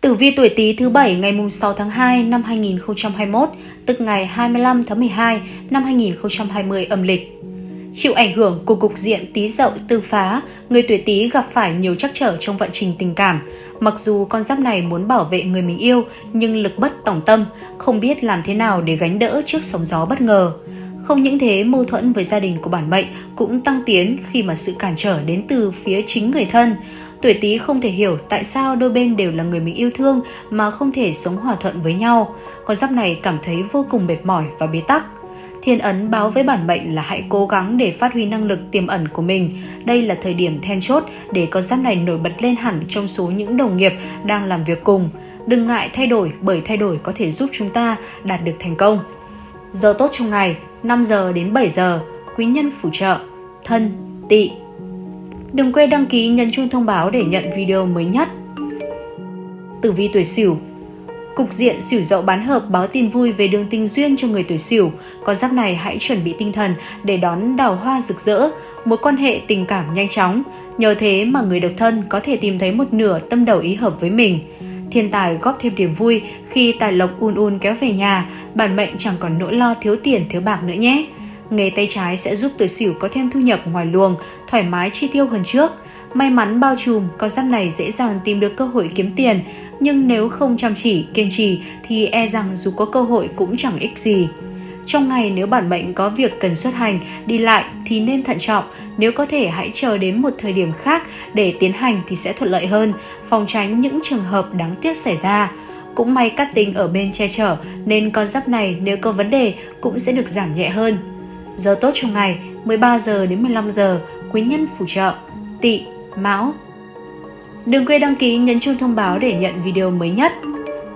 Tử vi tuổi Tý thứ bảy ngày 6 tháng 2 năm 2021, tức ngày 25 tháng 12 năm 2020 âm lịch. Chịu ảnh hưởng của cục diện Tý Dậu tư phá, người tuổi Tý gặp phải nhiều trắc trở trong vận trình tình cảm. Mặc dù con giáp này muốn bảo vệ người mình yêu, nhưng lực bất tòng tâm, không biết làm thế nào để gánh đỡ trước sóng gió bất ngờ. Không những thế, mâu thuẫn với gia đình của bản mệnh cũng tăng tiến khi mà sự cản trở đến từ phía chính người thân. Tuổi Tý không thể hiểu tại sao đôi bên đều là người mình yêu thương mà không thể sống hòa thuận với nhau. Con giáp này cảm thấy vô cùng mệt mỏi và bế tắc. Thiên ấn báo với bản mệnh là hãy cố gắng để phát huy năng lực tiềm ẩn của mình. Đây là thời điểm then chốt để con giáp này nổi bật lên hẳn trong số những đồng nghiệp đang làm việc cùng. Đừng ngại thay đổi bởi thay đổi có thể giúp chúng ta đạt được thành công. Giờ tốt trong ngày 5 giờ đến 7 giờ, quý nhân phù trợ, thân, tỵ. Đừng quên đăng ký nhấn chuông thông báo để nhận video mới nhất. Tử vi tuổi Sửu Cục diện xỉu dậu bán hợp báo tin vui về đường tình duyên cho người tuổi xỉu. Con giáp này hãy chuẩn bị tinh thần để đón đào hoa rực rỡ, mối quan hệ tình cảm nhanh chóng. Nhờ thế mà người độc thân có thể tìm thấy một nửa tâm đầu ý hợp với mình. Thiên tài góp thêm điểm vui khi tài lộc un un kéo về nhà, bản mệnh chẳng còn nỗi lo thiếu tiền thiếu bạc nữa nhé. Nghề tay trái sẽ giúp tuổi sửu có thêm thu nhập ngoài luồng, thoải mái chi tiêu hơn trước. May mắn bao trùm, con giáp này dễ dàng tìm được cơ hội kiếm tiền, nhưng nếu không chăm chỉ, kiên trì thì e rằng dù có cơ hội cũng chẳng ích gì. Trong ngày nếu bản mệnh có việc cần xuất hành, đi lại thì nên thận trọng, nếu có thể hãy chờ đến một thời điểm khác để tiến hành thì sẽ thuận lợi hơn, phòng tránh những trường hợp đáng tiếc xảy ra. Cũng may cát tinh ở bên che chở nên con giáp này nếu có vấn đề cũng sẽ được giảm nhẹ hơn. Giờ tốt trong ngày 13 giờ đến 15 giờ, quý nhân phù trợ, tỵ, mão. Đừng quên đăng ký nhấn chuông thông báo để nhận video mới nhất.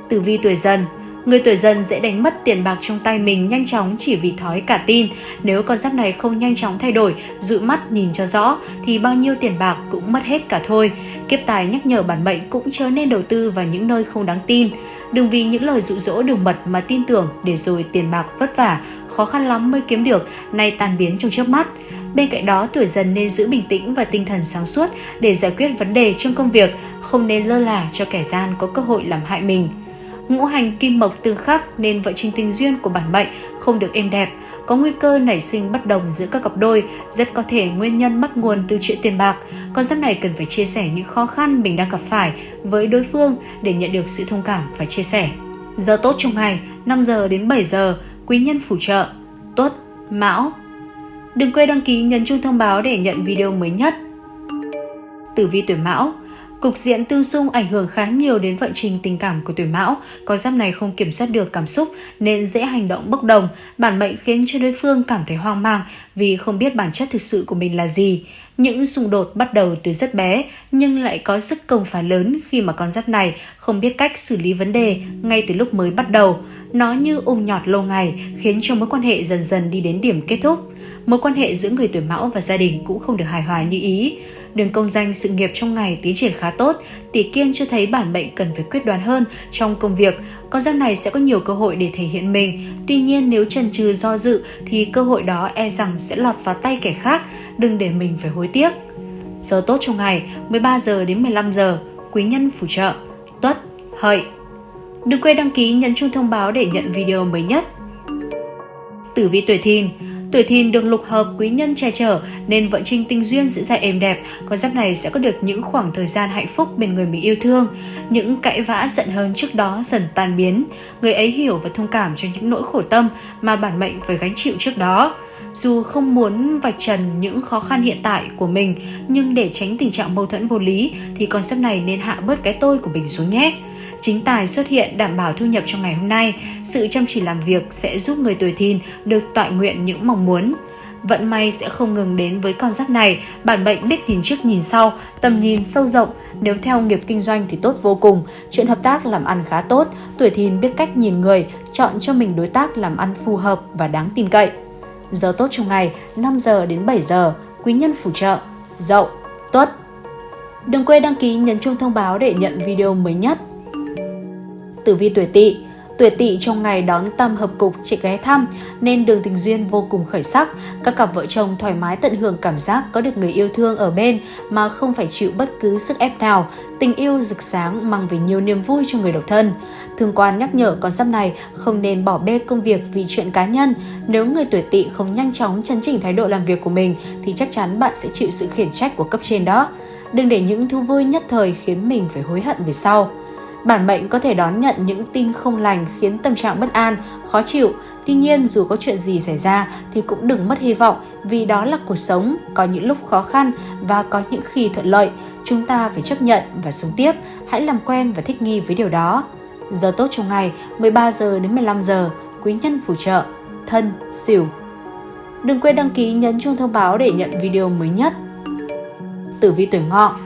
Tử vi tuổi dần Người tuổi dần dễ đánh mất tiền bạc trong tay mình nhanh chóng chỉ vì thói cả tin. Nếu con giáp này không nhanh chóng thay đổi, giữ mắt nhìn cho rõ, thì bao nhiêu tiền bạc cũng mất hết cả thôi. Kiếp tài nhắc nhở bản mệnh cũng chớ nên đầu tư vào những nơi không đáng tin. Đừng vì những lời dụ dỗ đường mật mà tin tưởng để rồi tiền bạc vất vả, khó khăn lắm mới kiếm được, nay tan biến trong chớp mắt. Bên cạnh đó, tuổi dần nên giữ bình tĩnh và tinh thần sáng suốt để giải quyết vấn đề trong công việc, không nên lơ là cho kẻ gian có cơ hội làm hại mình. Ngũ hành kim mộc tương khắc nên vợ trình tình duyên của bản mệnh không được êm đẹp, có nguy cơ nảy sinh bất đồng giữa các cặp đôi, rất có thể nguyên nhân bắt nguồn từ chuyện tiền bạc. Con giáp này cần phải chia sẻ những khó khăn mình đang gặp phải với đối phương để nhận được sự thông cảm và chia sẻ. Giờ tốt trong ngày 5 giờ đến 7 giờ, quý nhân phù trợ, tuất, mão. Đừng quên đăng ký nhấn chuông thông báo để nhận video mới nhất. Tử vi tuổi mão Cục diện tương xung ảnh hưởng khá nhiều đến vận trình tình cảm của tuổi mão. Con giáp này không kiểm soát được cảm xúc, nên dễ hành động bốc đồng. Bản mệnh khiến cho đối phương cảm thấy hoang mang vì không biết bản chất thực sự của mình là gì. Những xung đột bắt đầu từ rất bé, nhưng lại có sức công phá lớn khi mà con giáp này không biết cách xử lý vấn đề ngay từ lúc mới bắt đầu. Nó như ôm nhọt lâu ngày, khiến cho mối quan hệ dần dần đi đến điểm kết thúc. Mối quan hệ giữa người tuổi mão và gia đình cũng không được hài hòa như ý. Đường công danh sự nghiệp trong ngày tiến triển khá tốt, tỷ kiên cho thấy bản mệnh cần phải quyết đoán hơn trong công việc. Con giáp này sẽ có nhiều cơ hội để thể hiện mình. Tuy nhiên nếu chần chừ do dự thì cơ hội đó e rằng sẽ lọt vào tay kẻ khác, đừng để mình phải hối tiếc. Giờ tốt trong ngày 13 giờ đến 15 giờ, quý nhân phù trợ, tuất, hợi. Đừng quên đăng ký nhấn chuông thông báo để nhận video mới nhất. Tử vi tuổi thìn Tuổi thìn được lục hợp quý nhân che chở nên vận trình tình duyên diễn ra êm đẹp. Con giáp này sẽ có được những khoảng thời gian hạnh phúc bên người mình yêu thương. Những cãi vã giận hơn trước đó dần tan biến. Người ấy hiểu và thông cảm cho những nỗi khổ tâm mà bản mệnh phải gánh chịu trước đó. Dù không muốn vạch trần những khó khăn hiện tại của mình, nhưng để tránh tình trạng mâu thuẫn vô lý thì con giáp này nên hạ bớt cái tôi của mình xuống nhé chính tài xuất hiện đảm bảo thu nhập trong ngày hôm nay. Sự chăm chỉ làm việc sẽ giúp người tuổi thìn được tọa nguyện những mong muốn. Vận may sẽ không ngừng đến với con giáp này, bản mệnh biết nhìn trước nhìn sau, tầm nhìn sâu rộng, nếu theo nghiệp kinh doanh thì tốt vô cùng, chuyện hợp tác làm ăn khá tốt, tuổi thìn biết cách nhìn người, chọn cho mình đối tác làm ăn phù hợp và đáng tin cậy. Giờ tốt trong ngày 5 giờ đến 7 giờ, quý nhân phù trợ, dậu, tuất. Đừng quên đăng ký nhấn chuông thông báo để nhận video mới nhất. Tử vi tuổi tỵ Tuổi tỵ trong ngày đón tam hợp cục chị ghé thăm, nên đường tình duyên vô cùng khởi sắc. Các cặp vợ chồng thoải mái tận hưởng cảm giác có được người yêu thương ở bên mà không phải chịu bất cứ sức ép nào. Tình yêu rực sáng mang về nhiều niềm vui cho người độc thân. Thương quan nhắc nhở con giáp này không nên bỏ bê công việc vì chuyện cá nhân. Nếu người tuổi tỵ không nhanh chóng chấn chỉnh thái độ làm việc của mình thì chắc chắn bạn sẽ chịu sự khiển trách của cấp trên đó. Đừng để những thú vui nhất thời khiến mình phải hối hận về sau. Bản mệnh có thể đón nhận những tin không lành khiến tâm trạng bất an, khó chịu. Tuy nhiên dù có chuyện gì xảy ra thì cũng đừng mất hy vọng vì đó là cuộc sống, có những lúc khó khăn và có những khi thuận lợi. Chúng ta phải chấp nhận và sống tiếp, hãy làm quen và thích nghi với điều đó. Giờ tốt trong ngày 13 giờ đến 15 giờ, quý nhân phù trợ, thân, xỉu. Đừng quên đăng ký nhấn chuông thông báo để nhận video mới nhất. Tử vi tuổi ngọ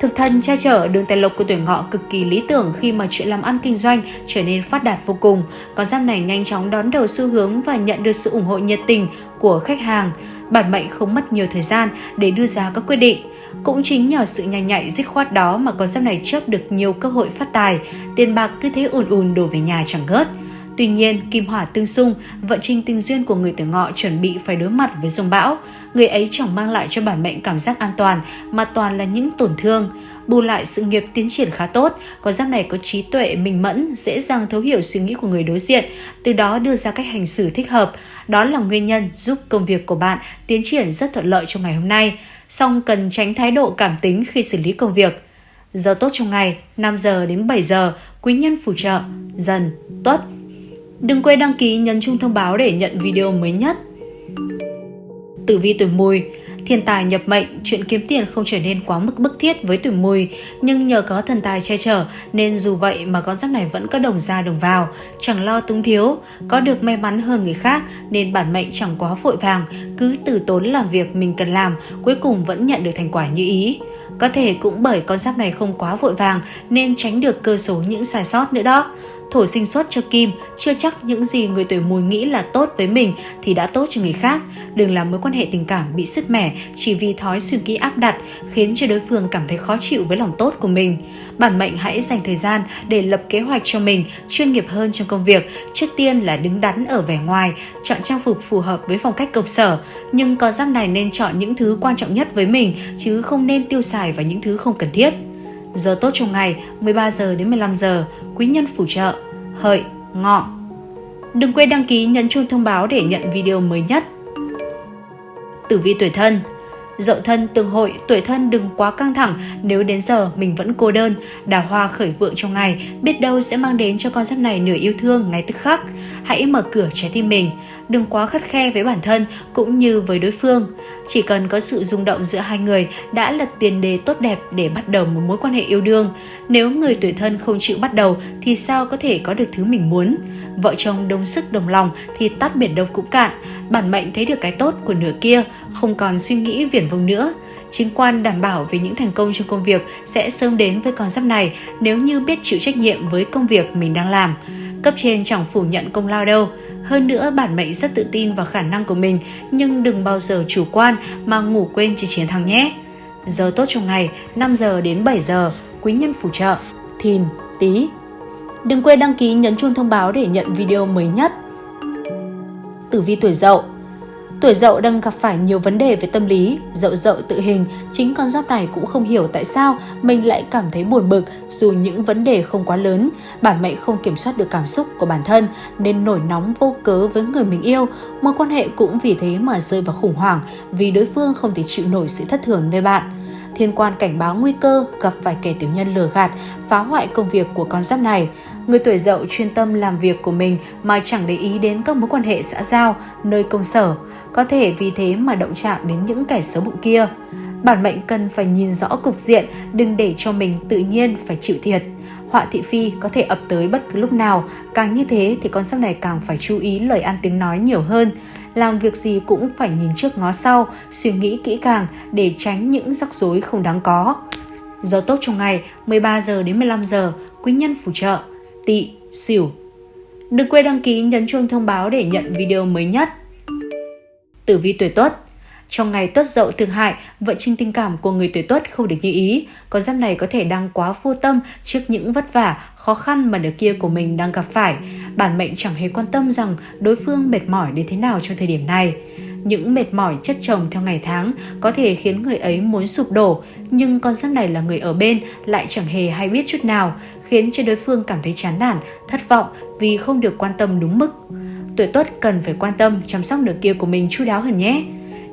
Thực thần che chở đường tài lộc của tuổi ngọ cực kỳ lý tưởng khi mà chuyện làm ăn kinh doanh trở nên phát đạt vô cùng. Con giáp này nhanh chóng đón đầu xu hướng và nhận được sự ủng hộ nhiệt tình của khách hàng. Bản mệnh không mất nhiều thời gian để đưa ra các quyết định. Cũng chính nhờ sự nhanh nhạy dứt khoát đó mà con giáp này chớp được nhiều cơ hội phát tài, tiền bạc cứ thế ùn ùn đổ về nhà chẳng ngớt. Tuy nhiên, kim hỏa tương xung, vận trình tình duyên của người tuổi ngọ chuẩn bị phải đối mặt với dòng bão. Người ấy chẳng mang lại cho bản mệnh cảm giác an toàn, mà toàn là những tổn thương. Bù lại sự nghiệp tiến triển khá tốt, con giáp này có trí tuệ minh mẫn, dễ dàng thấu hiểu suy nghĩ của người đối diện, từ đó đưa ra cách hành xử thích hợp. Đó là nguyên nhân giúp công việc của bạn tiến triển rất thuận lợi trong ngày hôm nay. Song cần tránh thái độ cảm tính khi xử lý công việc. Giờ tốt trong ngày 5 giờ đến 7 giờ, quý nhân phù trợ, dần, tuất, Đừng quên đăng ký nhấn chuông thông báo để nhận video mới nhất. Tử vi tuổi mùi Thiên tài nhập mệnh, chuyện kiếm tiền không trở nên quá mức bức thiết với tuổi mùi, nhưng nhờ có thần tài che chở nên dù vậy mà con giáp này vẫn có đồng ra đồng vào, chẳng lo túng thiếu, có được may mắn hơn người khác nên bản mệnh chẳng quá vội vàng, cứ từ tốn làm việc mình cần làm, cuối cùng vẫn nhận được thành quả như ý. Có thể cũng bởi con giáp này không quá vội vàng nên tránh được cơ số những sai sót nữa đó thổi sinh xuất cho Kim, chưa chắc những gì người tuổi mùi nghĩ là tốt với mình thì đã tốt cho người khác. Đừng làm mối quan hệ tình cảm bị sứt mẻ chỉ vì thói suy nghĩ áp đặt khiến cho đối phương cảm thấy khó chịu với lòng tốt của mình. Bản mệnh hãy dành thời gian để lập kế hoạch cho mình chuyên nghiệp hơn trong công việc. Trước tiên là đứng đắn ở vẻ ngoài, chọn trang phục phù hợp với phong cách công sở. Nhưng có giáp này nên chọn những thứ quan trọng nhất với mình chứ không nên tiêu xài vào những thứ không cần thiết. Giờ tốt trong ngày 13 giờ đến 15 giờ, quý nhân phù trợ, hợi, ngọ. Đừng quên đăng ký nhấn chuông thông báo để nhận video mới nhất. Tử vi tuổi thân Dậu thân tương hội, tuổi thân đừng quá căng thẳng nếu đến giờ mình vẫn cô đơn. Đào hoa khởi vượng trong ngày, biết đâu sẽ mang đến cho con giáp này nửa yêu thương ngay tức khắc. Hãy mở cửa trái tim mình, đừng quá khắt khe với bản thân cũng như với đối phương. Chỉ cần có sự rung động giữa hai người đã là tiền đề tốt đẹp để bắt đầu một mối quan hệ yêu đương. Nếu người tuổi thân không chịu bắt đầu thì sao có thể có được thứ mình muốn? Vợ chồng đồng sức đồng lòng thì tắt biển đông cũng cạn. Bản mệnh thấy được cái tốt của nửa kia, không còn suy nghĩ viển vông nữa. Chính quan đảm bảo về những thành công trong công việc sẽ sớm đến với con giáp này nếu như biết chịu trách nhiệm với công việc mình đang làm. Cấp trên chẳng phủ nhận công lao đâu. Hơn nữa, bản mệnh rất tự tin vào khả năng của mình, nhưng đừng bao giờ chủ quan mà ngủ quên chỉ chiến thắng nhé. Giờ tốt trong ngày 5 giờ đến 7 giờ, quý nhân phù trợ, thìn, tí. Đừng quên đăng ký nhấn chuông thông báo để nhận video mới nhất. Tử vi tuổi dậu Tuổi dậu đang gặp phải nhiều vấn đề về tâm lý, dậu dậu tự hình, chính con giáp này cũng không hiểu tại sao mình lại cảm thấy buồn bực dù những vấn đề không quá lớn, bản mệnh không kiểm soát được cảm xúc của bản thân nên nổi nóng vô cớ với người mình yêu, mối quan hệ cũng vì thế mà rơi vào khủng hoảng vì đối phương không thể chịu nổi sự thất thường nơi bạn. Thiên quan cảnh báo nguy cơ gặp phải kẻ tiểu nhân lừa gạt, phá hoại công việc của con giáp này. Người tuổi dậu chuyên tâm làm việc của mình mà chẳng để ý đến các mối quan hệ xã giao, nơi công sở. Có thể vì thế mà động chạm đến những kẻ xấu bụng kia. Bản mệnh cần phải nhìn rõ cục diện, đừng để cho mình tự nhiên phải chịu thiệt. Họa thị phi có thể ập tới bất cứ lúc nào, càng như thế thì con sắp này càng phải chú ý lời ăn tiếng nói nhiều hơn làm việc gì cũng phải nhìn trước ngó sau, suy nghĩ kỹ càng để tránh những rắc rối không đáng có. Giờ tốt trong ngày 13 giờ đến 15 giờ, quý nhân phù trợ, tỵ, xỉu. Đừng quên đăng ký nhấn chuông thông báo để nhận video mới nhất. Tử vi tuổi tuất Trong ngày tuất dậu tương hại, vận trình tình cảm của người tuổi tuất không được như ý. Con giáp này có thể đang quá vô tâm trước những vất vả, khó khăn mà nửa kia của mình đang gặp phải. Bản mệnh chẳng hề quan tâm rằng đối phương mệt mỏi đến thế nào trong thời điểm này. Những mệt mỏi chất chồng theo ngày tháng có thể khiến người ấy muốn sụp đổ, nhưng con giáp này là người ở bên lại chẳng hề hay biết chút nào, khiến cho đối phương cảm thấy chán nản, thất vọng vì không được quan tâm đúng mức. Tuổi tuất cần phải quan tâm chăm sóc nửa kia của mình chu đáo hơn nhé.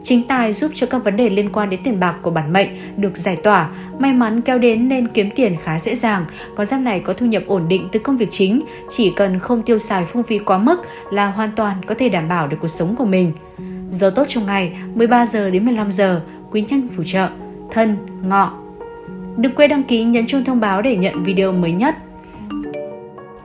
Chính tài giúp cho các vấn đề liên quan đến tiền bạc của bản mệnh được giải tỏa, may mắn kéo đến nên kiếm tiền khá dễ dàng. Con giáp này có thu nhập ổn định từ công việc chính, chỉ cần không tiêu xài phung phí quá mức là hoàn toàn có thể đảm bảo được cuộc sống của mình. Giờ tốt trong ngày 13 giờ đến 15 giờ, quý nhân phù trợ, thân, ngọ. Đừng quên đăng ký nhấn chuông thông báo để nhận video mới nhất.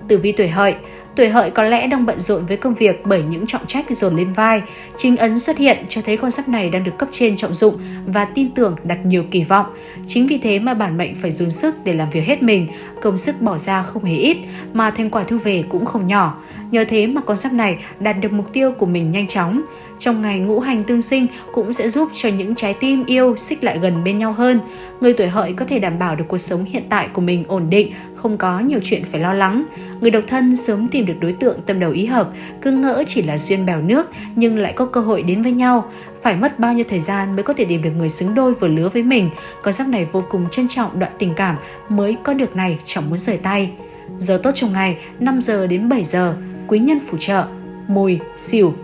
Tử vi tuổi hợi Tuổi hợi có lẽ đang bận rộn với công việc bởi những trọng trách dồn lên vai. Chính ấn xuất hiện cho thấy con giáp này đang được cấp trên trọng dụng và tin tưởng đặt nhiều kỳ vọng. Chính vì thế mà bản mệnh phải dồn sức để làm việc hết mình, công sức bỏ ra không hề ít mà thành quả thu về cũng không nhỏ. Nhờ thế mà con giáp này đạt được mục tiêu của mình nhanh chóng. Trong ngày ngũ hành tương sinh cũng sẽ giúp cho những trái tim yêu xích lại gần bên nhau hơn. Người tuổi hợi có thể đảm bảo được cuộc sống hiện tại của mình ổn định, không có nhiều chuyện phải lo lắng. Người độc thân sớm tìm được đối tượng tâm đầu ý hợp, cứ ngỡ chỉ là duyên bèo nước nhưng lại có cơ hội đến với nhau. Phải mất bao nhiêu thời gian mới có thể tìm được người xứng đôi vừa lứa với mình, con giáp này vô cùng trân trọng đoạn tình cảm mới có được này chẳng muốn rời tay. Giờ tốt trong ngày 5 giờ đến 7 giờ, quý nhân phù trợ, mùi, xỉu,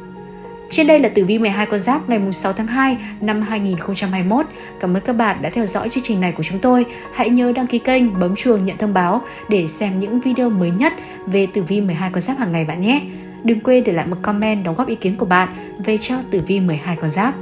trên đây là tử vi 12 con giáp ngày 6 tháng 2 năm 2021. Cảm ơn các bạn đã theo dõi chương trình này của chúng tôi. Hãy nhớ đăng ký kênh, bấm chuông nhận thông báo để xem những video mới nhất về tử vi 12 con giáp hàng ngày bạn nhé. Đừng quên để lại một comment đóng góp ý kiến của bạn về cho tử vi 12 con giáp.